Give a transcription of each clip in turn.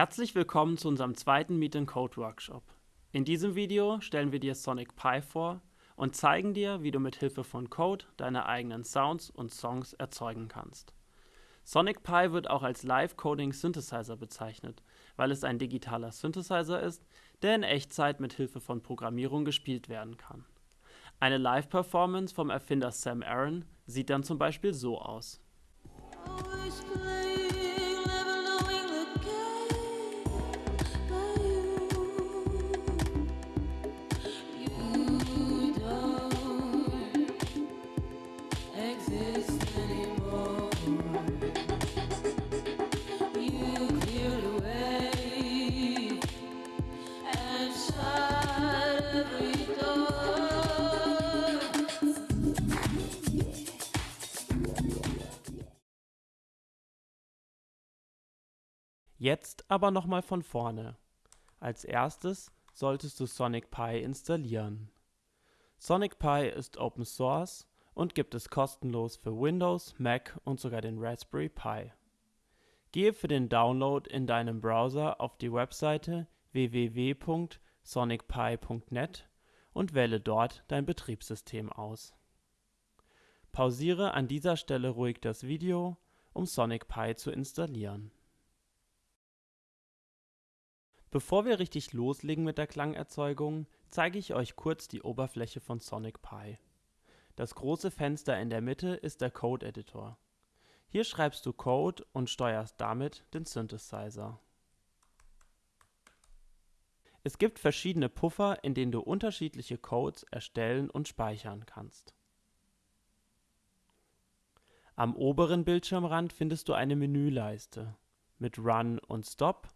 Herzlich willkommen zu unserem zweiten Meet Code Workshop. In diesem Video stellen wir dir Sonic Pi vor und zeigen dir, wie du mit Hilfe von Code deine eigenen Sounds und Songs erzeugen kannst. Sonic Pi wird auch als Live Coding Synthesizer bezeichnet, weil es ein digitaler Synthesizer ist, der in Echtzeit mit Hilfe von Programmierung gespielt werden kann. Eine Live-Performance vom Erfinder Sam Aaron sieht dann zum Beispiel so aus. Jetzt aber nochmal von vorne. Als erstes solltest du Sonic Pi installieren. Sonic Pi ist Open Source und gibt es kostenlos für Windows, Mac und sogar den Raspberry Pi. Gehe für den Download in deinem Browser auf die Webseite www.sonicpi.net und wähle dort dein Betriebssystem aus. Pausiere an dieser Stelle ruhig das Video, um Sonic Pi zu installieren. Bevor wir richtig loslegen mit der Klangerzeugung, zeige ich euch kurz die Oberfläche von Sonic Pi. Das große Fenster in der Mitte ist der Code Editor. Hier schreibst du Code und steuerst damit den Synthesizer. Es gibt verschiedene Puffer, in denen du unterschiedliche Codes erstellen und speichern kannst. Am oberen Bildschirmrand findest du eine Menüleiste. Mit Run und Stop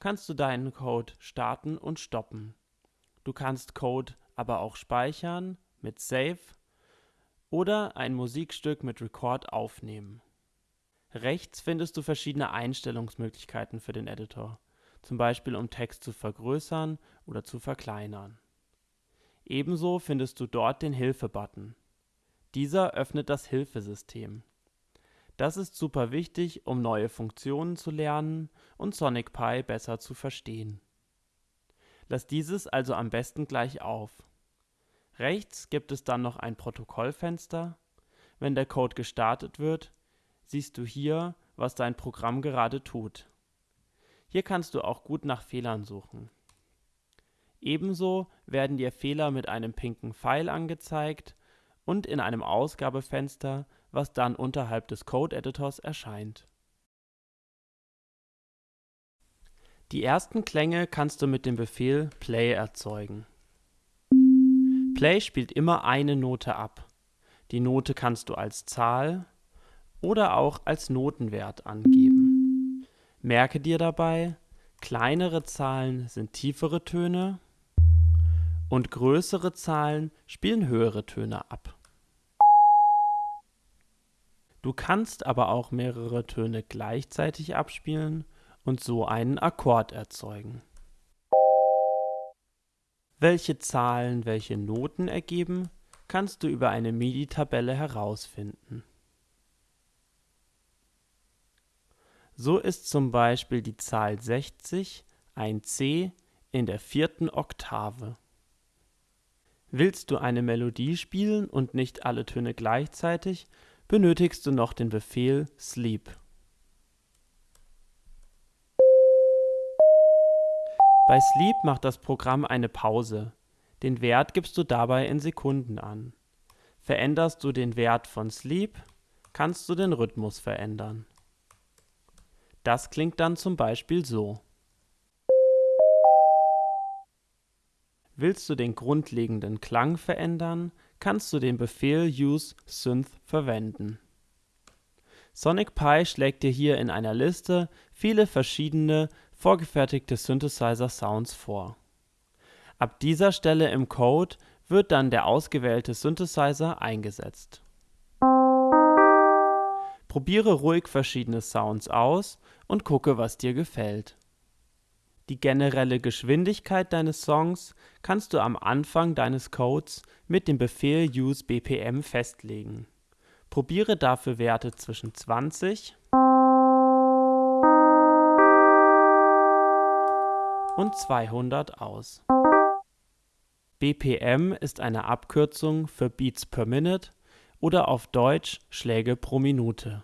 kannst du deinen Code starten und stoppen. Du kannst Code aber auch speichern mit Save oder ein Musikstück mit Record aufnehmen. Rechts findest du verschiedene Einstellungsmöglichkeiten für den Editor, zum Beispiel um Text zu vergrößern oder zu verkleinern. Ebenso findest du dort den Hilfe-Button. Dieser öffnet das Hilfesystem. Das ist super wichtig, um neue Funktionen zu lernen und Sonic Pi besser zu verstehen. Lass dieses also am besten gleich auf. Rechts gibt es dann noch ein Protokollfenster. Wenn der Code gestartet wird, siehst du hier, was dein Programm gerade tut. Hier kannst du auch gut nach Fehlern suchen. Ebenso werden dir Fehler mit einem pinken Pfeil angezeigt und in einem Ausgabefenster was dann unterhalb des Code-Editors erscheint. Die ersten Klänge kannst du mit dem Befehl play erzeugen. Play spielt immer eine Note ab. Die Note kannst du als Zahl oder auch als Notenwert angeben. Merke dir dabei, kleinere Zahlen sind tiefere Töne und größere Zahlen spielen höhere Töne ab. Du kannst aber auch mehrere Töne gleichzeitig abspielen und so einen Akkord erzeugen. Welche Zahlen welche Noten ergeben, kannst du über eine MIDI-Tabelle herausfinden. So ist zum Beispiel die Zahl 60 ein C in der vierten Oktave. Willst du eine Melodie spielen und nicht alle Töne gleichzeitig, benötigst du noch den Befehl sleep. Bei Sleep macht das Programm eine Pause. Den Wert gibst du dabei in Sekunden an. Veränderst du den Wert von Sleep, kannst du den Rhythmus verändern. Das klingt dann zum Beispiel so. Willst du den grundlegenden Klang verändern, kannst du den Befehl use synth verwenden. Sonic Pi schlägt dir hier in einer Liste viele verschiedene vorgefertigte Synthesizer-Sounds vor. Ab dieser Stelle im Code wird dann der ausgewählte Synthesizer eingesetzt. Probiere ruhig verschiedene Sounds aus und gucke, was dir gefällt. Die generelle Geschwindigkeit deines Songs kannst du am Anfang deines Codes mit dem Befehl use_bpm festlegen. Probiere dafür Werte zwischen 20 und 200 aus. BPM ist eine Abkürzung für Beats per Minute oder auf Deutsch Schläge pro Minute.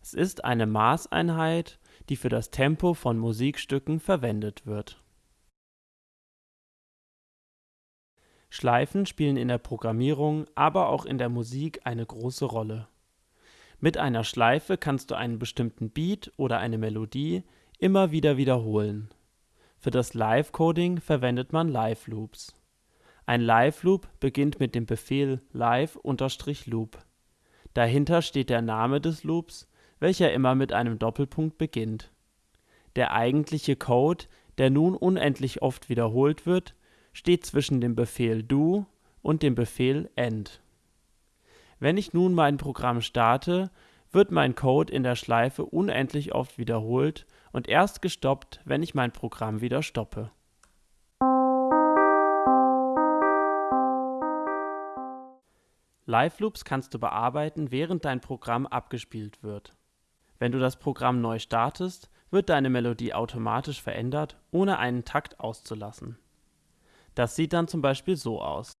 Es ist eine Maßeinheit, die für das Tempo von Musikstücken verwendet wird. Schleifen spielen in der Programmierung, aber auch in der Musik eine große Rolle. Mit einer Schleife kannst du einen bestimmten Beat oder eine Melodie immer wieder wiederholen. Für das Live-Coding verwendet man Live-Loops. Ein Live-Loop beginnt mit dem Befehl live-loop. Dahinter steht der Name des Loops, welcher immer mit einem Doppelpunkt beginnt. Der eigentliche Code, der nun unendlich oft wiederholt wird, steht zwischen dem Befehl do und dem Befehl end. Wenn ich nun mein Programm starte, wird mein Code in der Schleife unendlich oft wiederholt und erst gestoppt, wenn ich mein Programm wieder stoppe. Live Loops kannst du bearbeiten, während dein Programm abgespielt wird. Wenn du das Programm neu startest, wird deine Melodie automatisch verändert, ohne einen Takt auszulassen. Das sieht dann zum Beispiel so aus.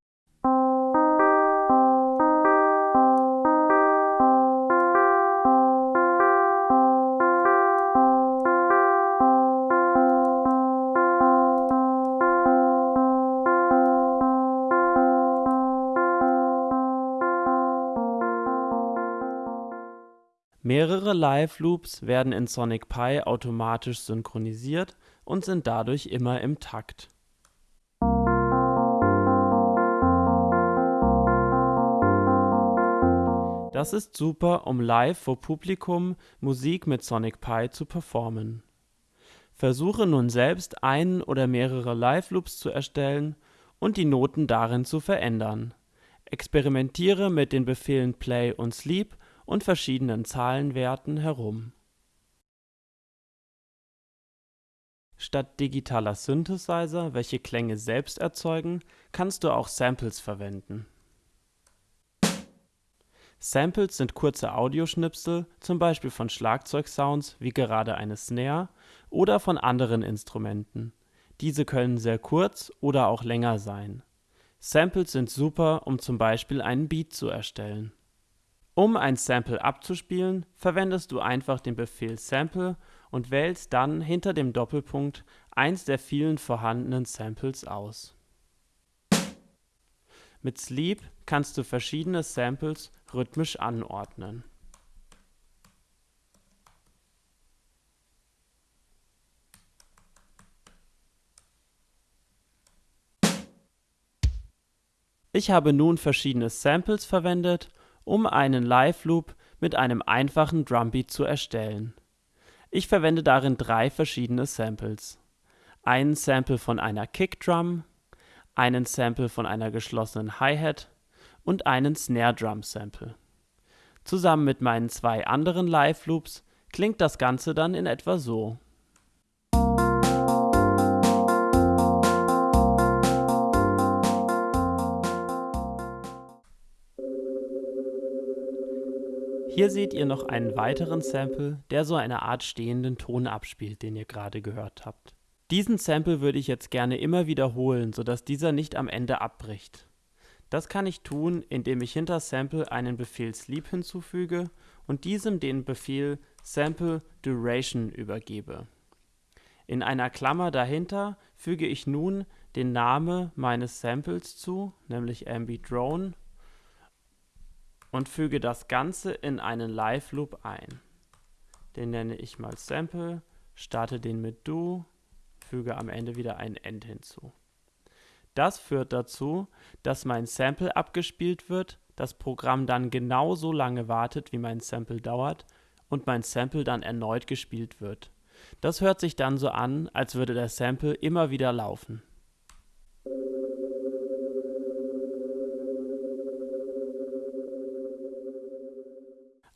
Mehrere Live-Loops werden in Sonic Pi automatisch synchronisiert und sind dadurch immer im Takt. Das ist super, um live vor Publikum Musik mit Sonic Pi zu performen. Versuche nun selbst einen oder mehrere Live-Loops zu erstellen und die Noten darin zu verändern. Experimentiere mit den Befehlen Play und Sleep und verschiedenen Zahlenwerten herum. Statt digitaler Synthesizer, welche Klänge selbst erzeugen, kannst du auch Samples verwenden. Samples sind kurze Audioschnipsel, zum Beispiel von Schlagzeugsounds wie gerade eine Snare oder von anderen Instrumenten. Diese können sehr kurz oder auch länger sein. Samples sind super, um zum Beispiel einen Beat zu erstellen um ein Sample abzuspielen, verwendest du einfach den Befehl Sample und wählst dann hinter dem Doppelpunkt eins der vielen vorhandenen Samples aus. Mit Sleep kannst du verschiedene Samples rhythmisch anordnen. Ich habe nun verschiedene Samples verwendet um einen Live-Loop mit einem einfachen Drumbeat zu erstellen. Ich verwende darin drei verschiedene Samples. Einen Sample von einer Kickdrum, einen Sample von einer geschlossenen Hi-Hat und einen Snare Drum Sample. Zusammen mit meinen zwei anderen Live-Loops klingt das Ganze dann in etwa so Hier seht ihr noch einen weiteren Sample, der so eine Art stehenden Ton abspielt, den ihr gerade gehört habt. Diesen Sample würde ich jetzt gerne immer wiederholen, sodass dieser nicht am Ende abbricht. Das kann ich tun, indem ich hinter Sample einen Befehl Sleep hinzufüge und diesem den Befehl Sample Duration übergebe. In einer Klammer dahinter füge ich nun den Namen meines Samples zu, nämlich ambidrone und füge das Ganze in einen Live-Loop ein. Den nenne ich mal Sample, starte den mit Do, füge am Ende wieder ein End hinzu. Das führt dazu, dass mein Sample abgespielt wird, das Programm dann genauso lange wartet, wie mein Sample dauert und mein Sample dann erneut gespielt wird. Das hört sich dann so an, als würde der Sample immer wieder laufen.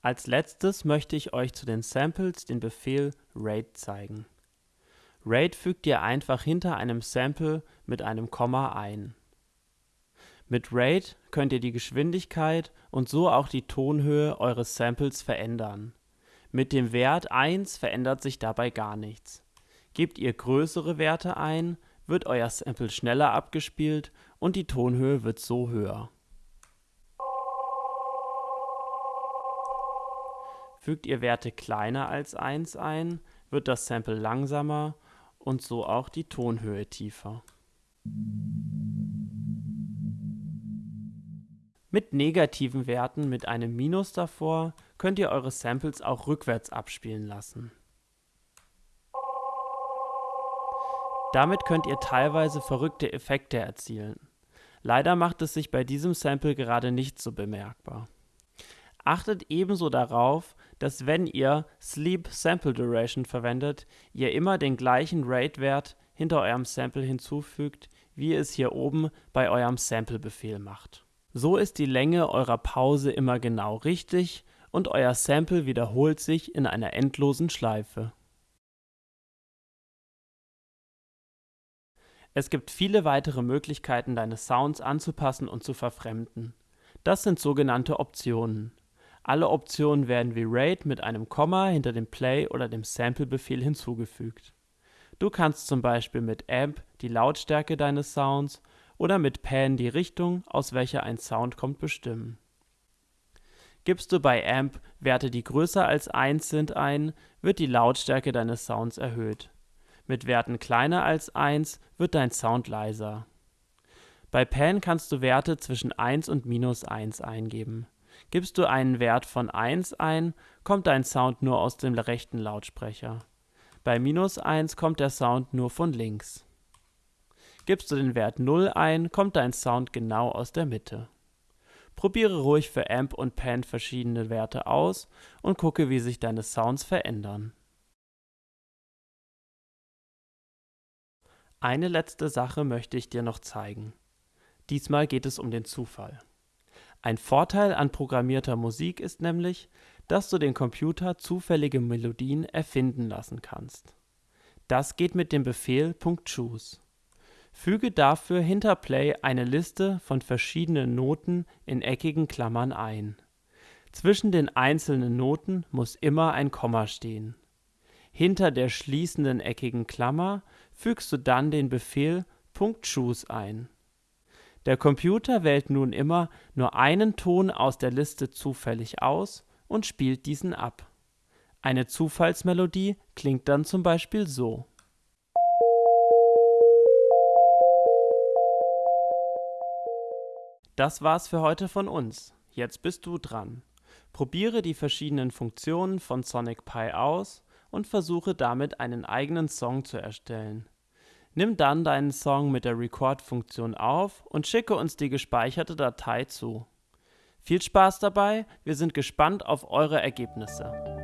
Als letztes möchte ich euch zu den Samples den Befehl rate zeigen. Rate fügt ihr einfach hinter einem Sample mit einem Komma ein. Mit Rate könnt ihr die Geschwindigkeit und so auch die Tonhöhe eures Samples verändern. Mit dem Wert 1 verändert sich dabei gar nichts. Gebt ihr größere Werte ein, wird euer Sample schneller abgespielt und die Tonhöhe wird so höher. Fügt ihr Werte kleiner als 1 ein, wird das Sample langsamer und so auch die Tonhöhe tiefer. Mit negativen Werten mit einem Minus davor könnt ihr eure Samples auch rückwärts abspielen lassen. Damit könnt ihr teilweise verrückte Effekte erzielen. Leider macht es sich bei diesem Sample gerade nicht so bemerkbar. Achtet ebenso darauf, dass wenn ihr Sleep Sample Duration verwendet, ihr immer den gleichen Rate-Wert hinter eurem Sample hinzufügt, wie ihr es hier oben bei eurem Sample-Befehl macht. So ist die Länge eurer Pause immer genau richtig und euer Sample wiederholt sich in einer endlosen Schleife. Es gibt viele weitere Möglichkeiten, deine Sounds anzupassen und zu verfremden. Das sind sogenannte Optionen. Alle Optionen werden wie Rate mit einem Komma hinter dem Play oder dem Sample-Befehl hinzugefügt. Du kannst zum Beispiel mit Amp die Lautstärke deines Sounds oder mit Pan die Richtung, aus welcher ein Sound kommt, bestimmen. Gibst du bei Amp Werte, die größer als 1 sind, ein, wird die Lautstärke deines Sounds erhöht. Mit Werten kleiner als 1 wird dein Sound leiser. Bei Pan kannst du Werte zwischen 1 und minus 1 eingeben. Gibst du einen Wert von 1 ein, kommt dein Sound nur aus dem rechten Lautsprecher. Bei minus 1 kommt der Sound nur von links. Gibst du den Wert 0 ein, kommt dein Sound genau aus der Mitte. Probiere ruhig für Amp und Pan verschiedene Werte aus und gucke, wie sich deine Sounds verändern. Eine letzte Sache möchte ich dir noch zeigen. Diesmal geht es um den Zufall. Ein Vorteil an programmierter Musik ist nämlich, dass du den Computer zufällige Melodien erfinden lassen kannst. Das geht mit dem Befehl .choose. Füge dafür hinter Play eine Liste von verschiedenen Noten in eckigen Klammern ein. Zwischen den einzelnen Noten muss immer ein Komma stehen. Hinter der schließenden eckigen Klammer fügst du dann den Befehl .choose ein. Der Computer wählt nun immer nur einen Ton aus der Liste zufällig aus und spielt diesen ab. Eine Zufallsmelodie klingt dann zum Beispiel so Das war's für heute von uns. Jetzt bist du dran. Probiere die verschiedenen Funktionen von Sonic Pi aus und versuche damit einen eigenen Song zu erstellen. Nimm dann deinen Song mit der Record-Funktion auf und schicke uns die gespeicherte Datei zu. Viel Spaß dabei, wir sind gespannt auf eure Ergebnisse.